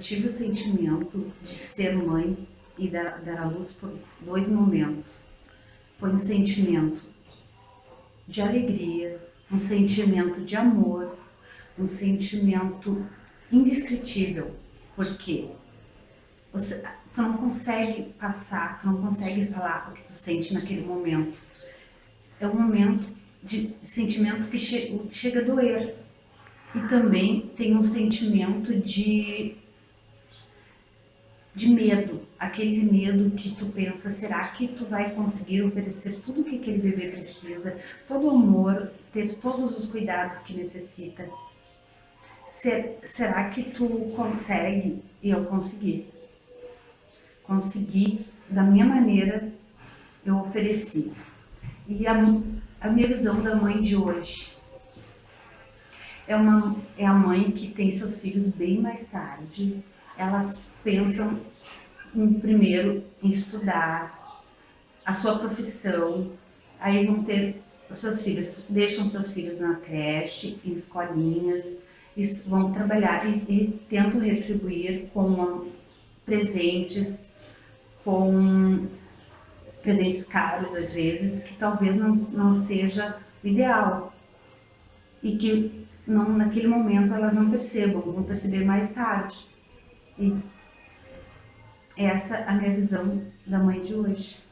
tive o sentimento de ser mãe e dar, dar à luz por dois momentos. Foi um sentimento de alegria, um sentimento de amor, um sentimento indescritível, porque você, tu não consegue passar, tu não consegue falar o que tu sente naquele momento. É um momento de sentimento que che chega a doer. E também tem um sentimento de, de medo, aquele medo que tu pensa, será que tu vai conseguir oferecer tudo que aquele bebê precisa, todo o amor, ter todos os cuidados que necessita? Ser, será que tu consegue? E eu consegui. Consegui, da minha maneira, eu ofereci. E a, a minha visão da mãe de hoje é, uma, é a mãe que tem seus filhos bem mais tarde. Elas pensam em, primeiro em estudar a sua profissão, aí vão ter seus filhos, deixam seus filhos na creche, em escolinhas, e vão trabalhar e, e tentam retribuir com presentes, com presentes caros às vezes, que talvez não, não seja ideal e que não, naquele momento elas não percebam, vão perceber mais tarde. E essa é a minha visão da mãe de hoje.